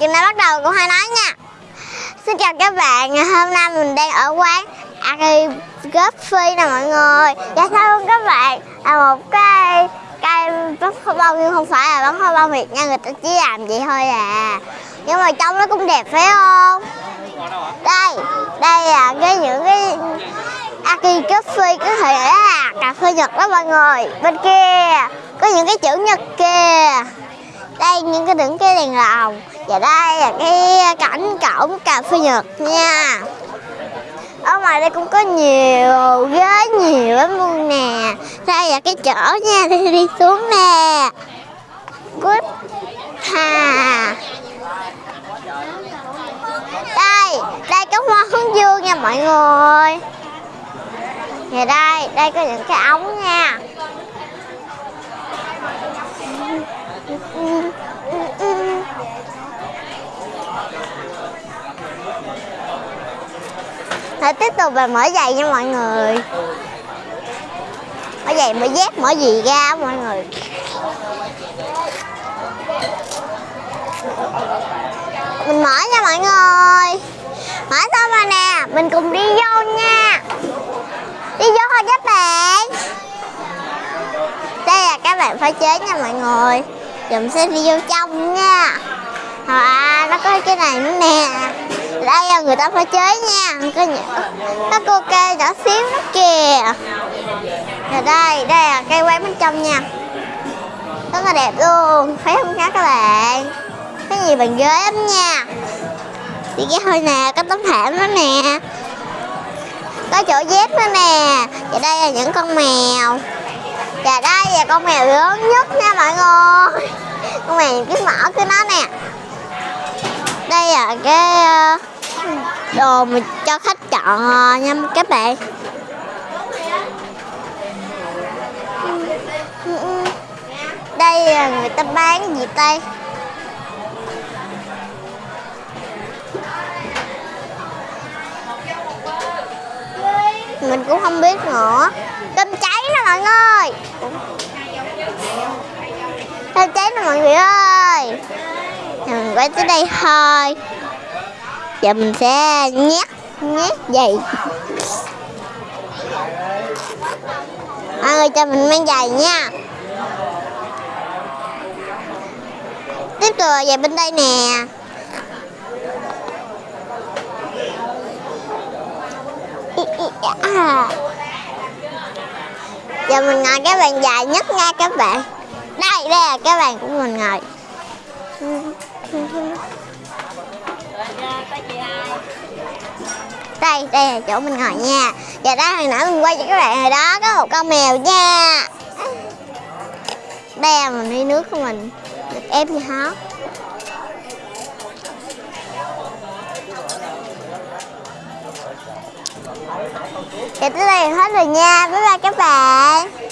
Chúng ta bắt đầu cũng hay nói nha. Xin chào các bạn, ngày hôm nay mình đang ở quán Aki Coffee nè mọi người. Dạ sao không các bạn là một cái cây bắn hoa bông nhưng không phải là bắn hoa bông Việt nha Người ta chỉ làm vậy thôi à. Nhưng mà trong nó cũng đẹp phải không? Đây, đây là cái những cái Aki Coffee có thể là cà phê Nhật đó mọi người. Bên kia có những cái chữ Nhật kia đây, những cái những cái đèn lồng và đây là cái cảnh cổng cà phê nhật nha. Ở ngoài đây cũng có nhiều, ghế nhiều lắm luôn nè. Đây là cái chỗ nha, đi đi xuống nè. Good hà đây đây có hoa hướng dương nha mọi người. Và đây đây có những cái ống nha. Hãy tiếp tục về mở giày nha mọi người. Mở giày, mở dép, mở gì ra mọi người. Mình mở nha mọi người. Mở xong rồi nè, Mình cùng đi vô nha. Đi vô thôi các bạn. Đây là các bạn phải chế nha mọi người. Dùm mình sẽ đi vô trong nha. À nó có cái này nữa nè đây là người ta phải chế nha. Có những có cô kê nhỏ xíu nó kìa. Rồi đây đây là cây quán bên trong nha. Rất là đẹp luôn. Thấy không các bạn? Cái gì bằng ghế lắm nha. Chị cái hơi nè, có tấm thảm đó nè. Có chỗ dép nữa nè. Và đây là những con mèo. Và đây là con mèo lớn nhất nha mọi người. Con mèo cái mỏ của nó nè. Đây là cái đồ mình cho khách chọn ờ, nha các bạn. Đây là người ta bán gì đây mình cũng không biết nữa. Cơm cháy nè mọi người. Cơm cháy nè mọi người ơi. Mình quay tới đây thôi giờ mình sẽ nhét nhét giày. Mọi người cho mình mang giày nha. Tiếp tục là giày bên đây nè. Giờ mình ngồi cái bàn dài nhất nha các bạn. Đây đây là cái bàn của mình ngồi đây đây là chỗ mình ngồi nha. Và đó hồi nãy mình quay cho các bạn hồi đó, có một con mèo nha. Đây là mình đi nước của mình, được ép như hót Và tới đây hết rồi nha. Bye bye các bạn.